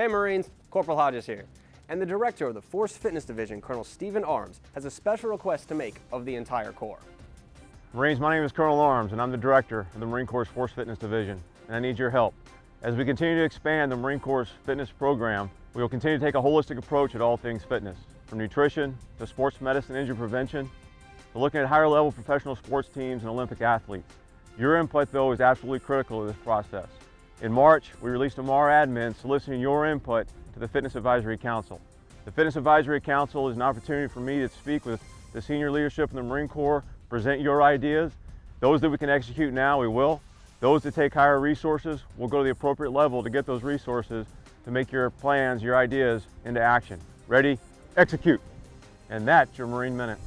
Hey Marines, Corporal Hodges here. And the director of the Force Fitness Division, Colonel Stephen Armes, has a special request to make of the entire Corps. Marines, my name is Colonel Armes and I'm the director of the Marine Corps Force Fitness Division and I need your help. As we continue to expand the Marine Corps fitness program, we will continue to take a holistic approach at all things fitness, from nutrition to sports medicine injury prevention, to looking at higher level professional sports teams and Olympic athletes. Your input though is absolutely critical to this process. In March, we released a MAR admin soliciting your input to the Fitness Advisory Council. The Fitness Advisory Council is an opportunity for me to speak with the senior leadership in the Marine Corps, present your ideas. Those that we can execute now, we will. Those that take higher resources, we'll go to the appropriate level to get those resources to make your plans, your ideas into action. Ready, execute. And that's your Marine Minute.